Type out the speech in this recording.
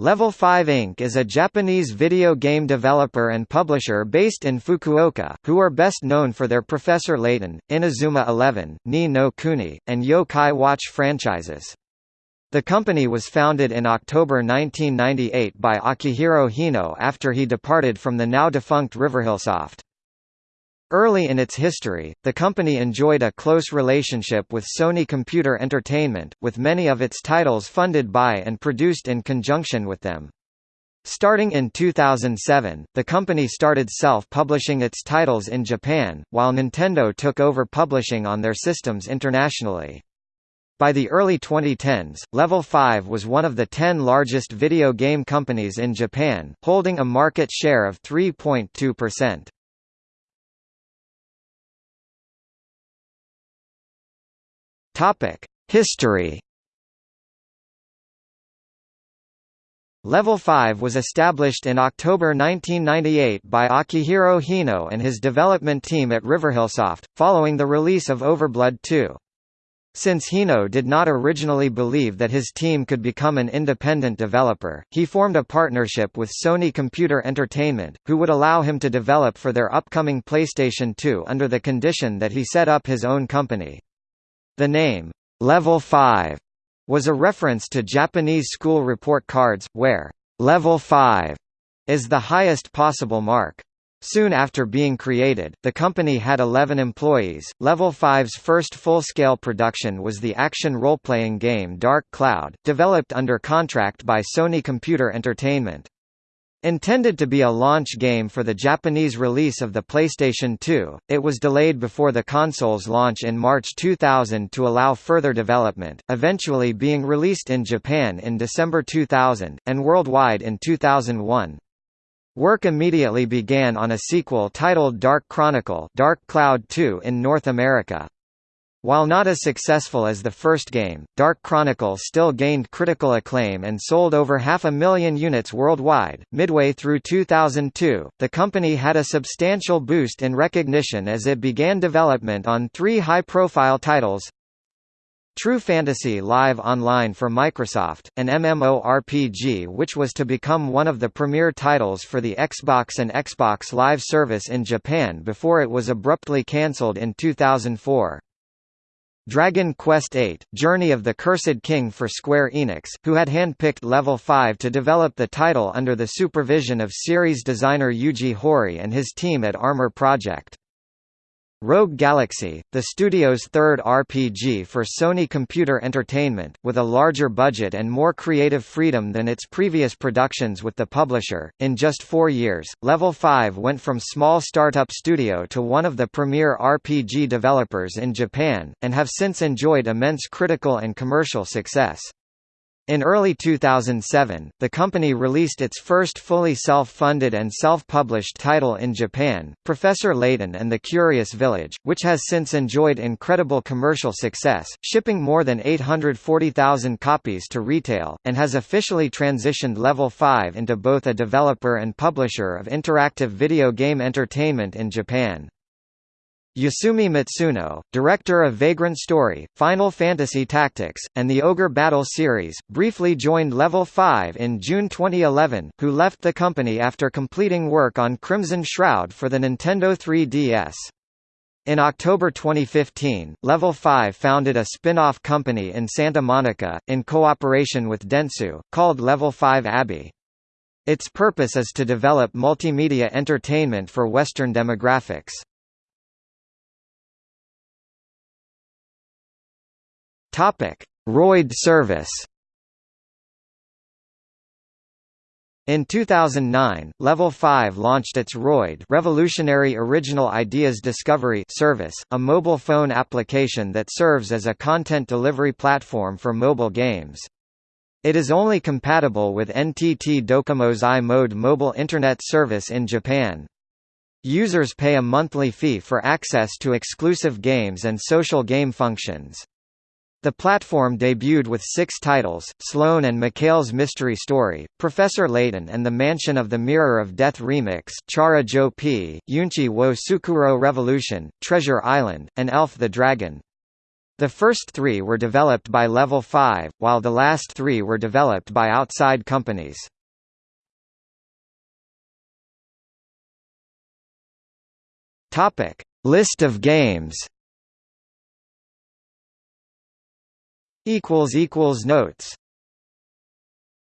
Level 5 Inc. is a Japanese video game developer and publisher based in Fukuoka, who are best known for their Professor Layton, Inazuma 11, Ni no Kuni, and Yo-Kai Watch franchises. The company was founded in October 1998 by Akihiro Hino after he departed from the now-defunct Riverhillsoft. Early in its history, the company enjoyed a close relationship with Sony Computer Entertainment, with many of its titles funded by and produced in conjunction with them. Starting in 2007, the company started self-publishing its titles in Japan, while Nintendo took over publishing on their systems internationally. By the early 2010s, Level 5 was one of the 10 largest video game companies in Japan, holding a market share of 3.2%. Topic: History. Level 5 was established in October 1998 by Akihiro Hino and his development team at Riverhillsoft, following the release of Overblood 2. Since Hino did not originally believe that his team could become an independent developer, he formed a partnership with Sony Computer Entertainment, who would allow him to develop for their upcoming PlayStation 2 under the condition that he set up his own company. The name, Level 5, was a reference to Japanese school report cards, where Level 5 is the highest possible mark. Soon after being created, the company had 11 employees. Level 5's first full-scale production was the action role-playing game Dark Cloud, developed under contract by Sony Computer Entertainment. Intended to be a launch game for the Japanese release of the PlayStation 2, it was delayed before the console's launch in March 2000 to allow further development, eventually being released in Japan in December 2000, and worldwide in 2001. Work immediately began on a sequel titled Dark Chronicle Dark Cloud 2 in North America. While not as successful as the first game, Dark Chronicle still gained critical acclaim and sold over half a million units worldwide. Midway through 2002, the company had a substantial boost in recognition as it began development on three high-profile titles. True Fantasy Live Online for Microsoft, an MMORPG which was to become one of the premier titles for the Xbox and Xbox Live service in Japan before it was abruptly cancelled in 2004. Dragon Quest VIII, Journey of the Cursed King for Square Enix, who had handpicked Level 5 to develop the title under the supervision of series designer Yuji Horii and his team at Armor Project. Rogue Galaxy, the studio's third RPG for Sony Computer Entertainment, with a larger budget and more creative freedom than its previous productions with the publisher. In just four years, Level 5 went from small startup studio to one of the premier RPG developers in Japan, and have since enjoyed immense critical and commercial success. In early 2007, the company released its first fully self-funded and self-published title in Japan, Professor Layton and the Curious Village, which has since enjoyed incredible commercial success, shipping more than 840,000 copies to retail, and has officially transitioned Level 5 into both a developer and publisher of interactive video game entertainment in Japan. Yasumi Matsuno, director of Vagrant Story, Final Fantasy Tactics, and the Ogre Battle series, briefly joined Level 5 in June 2011, who left the company after completing work on Crimson Shroud for the Nintendo 3DS. In October 2015, Level 5 founded a spin-off company in Santa Monica, in cooperation with Dentsu, called Level 5 Abbey. Its purpose is to develop multimedia entertainment for Western demographics. Topic: Roid service. In 2009, Level 5 launched its Roid Revolutionary Original Ideas Discovery service, a mobile phone application that serves as a content delivery platform for mobile games. It is only compatible with NTT Docomo's i-mode mobile Internet service in Japan. Users pay a monthly fee for access to exclusive games and social game functions. The platform debuted with six titles, Sloane and MacHale's Mystery Story, Professor Layton and the Mansion of the Mirror of Death Remix, Chara Jo P, Yunchi wo Sukuro Revolution, Treasure Island, and Elf the Dragon. The first three were developed by Level 5, while the last three were developed by outside companies. List of games Notes